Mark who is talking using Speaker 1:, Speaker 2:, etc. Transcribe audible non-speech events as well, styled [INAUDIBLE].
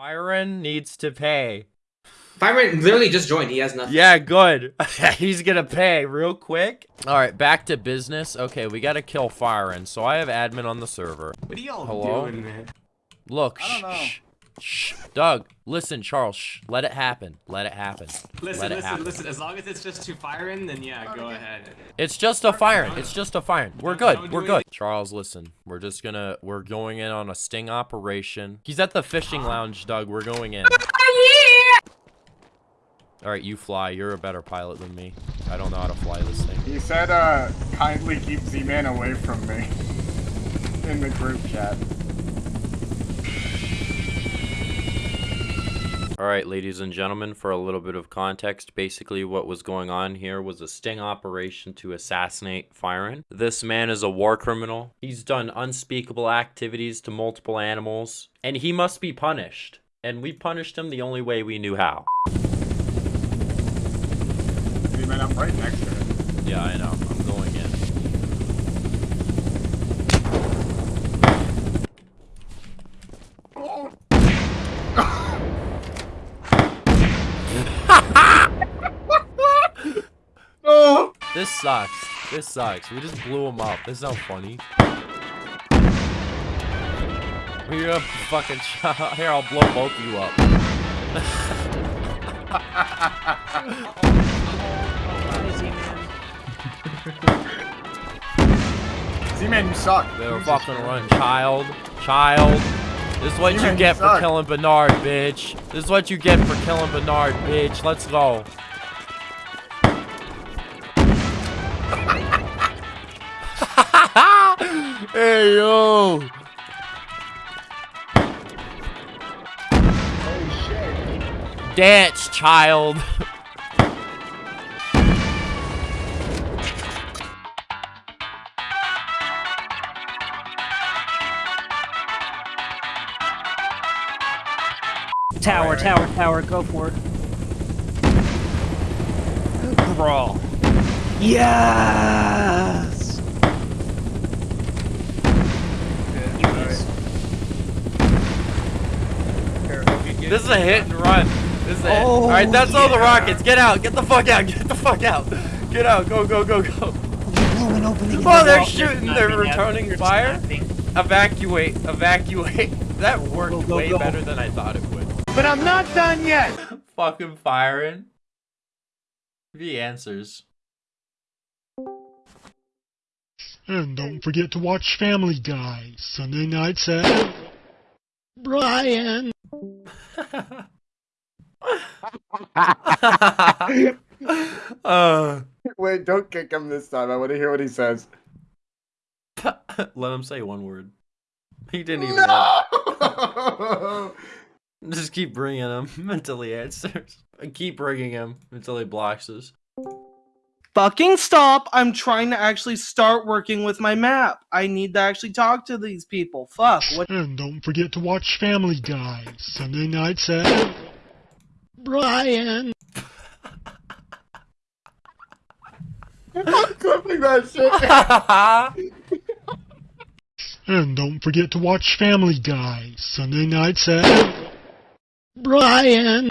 Speaker 1: Byron needs to pay.
Speaker 2: Byron literally just joined. He has nothing.
Speaker 1: Yeah, good. [LAUGHS] He's gonna pay real quick. All right, back to business. Okay, we gotta kill Firen. So I have admin on the server.
Speaker 3: What are y'all
Speaker 1: Hello?
Speaker 3: doing, man?
Speaker 1: Look,
Speaker 4: I don't know.
Speaker 1: Shh, shh, Doug, listen, Charles, shh, let it happen. Let it happen.
Speaker 3: Listen,
Speaker 1: let it
Speaker 3: listen,
Speaker 1: happen.
Speaker 3: listen. As long as it's just two firing, then yeah, go ahead.
Speaker 1: It's just a firing. It's just a firing. We're good. We're good. Charles, listen. We're just gonna. We're going in on a sting operation. He's at the fishing lounge, Doug. We're going in. All right, you fly. You're a better pilot than me. I don't know how to fly this thing.
Speaker 4: He said, uh, kindly keep Z-Man away from me. [LAUGHS] In the group chat.
Speaker 1: All right, ladies and gentlemen, for a little bit of context, basically what was going on here was a sting operation to assassinate Firen. This man is a war criminal. He's done unspeakable activities to multiple animals, and he must be punished. And we punished him the only way we knew how.
Speaker 4: Z-Man, I'm right next to it.
Speaker 1: Yeah, I know. I'm going in.
Speaker 4: Oh!
Speaker 1: This sucks. This sucks. We just blew him up. This is not funny. We're gonna fucking [LAUGHS] here. I'll blow both of you up. [LAUGHS]
Speaker 4: Z-Man, you suck.
Speaker 1: Better
Speaker 4: Jesus
Speaker 1: fucking
Speaker 4: Christ.
Speaker 1: run, child. Child. This is what you
Speaker 4: you
Speaker 1: get for killing Bernard, bitch. This is what you get for killing Bernard, bitch. Let's go. Hey, yo. Dance, child.
Speaker 5: Tower, tower, tower, go for it. Brawl. Yes!
Speaker 1: This is a hit and run. This is it.
Speaker 5: Oh,
Speaker 1: all right, that's all the rockets. Get out. Get the fuck out. Get the fuck out. Get out. Go, go, go, go.
Speaker 5: Blowing
Speaker 1: Oh,
Speaker 5: the
Speaker 1: they're
Speaker 5: wall.
Speaker 1: shooting. They're returning fire.
Speaker 5: nothing.
Speaker 1: Evacuate. Evacuate. [LAUGHS] That worked
Speaker 5: Go, go,
Speaker 1: way
Speaker 5: go.
Speaker 1: better than I thought it would.
Speaker 4: But I'm not done yet! [LAUGHS]
Speaker 1: Fucking firing. The answers.
Speaker 6: And don't forget to watch Family Guy Sunday nights at Brian.
Speaker 1: Uh, [LAUGHS]
Speaker 4: Wait, don't kick him this time. I want to hear what he says. [LAUGHS]
Speaker 1: let him say one word. He didn't even.
Speaker 4: No! [LAUGHS]
Speaker 1: Just keep bringing him until he answers. Keep bringing him until he blocks us.
Speaker 7: Fucking stop. I'm trying to actually start working with my map. I need to actually talk to these people. Fuck. What?
Speaker 6: And don't forget to watch Family Guy Sunday nights at Brian.
Speaker 4: I'm clipping that shit. [LAUGHS]
Speaker 6: And don't forget to watch Family Guy Sunday nights at Brian.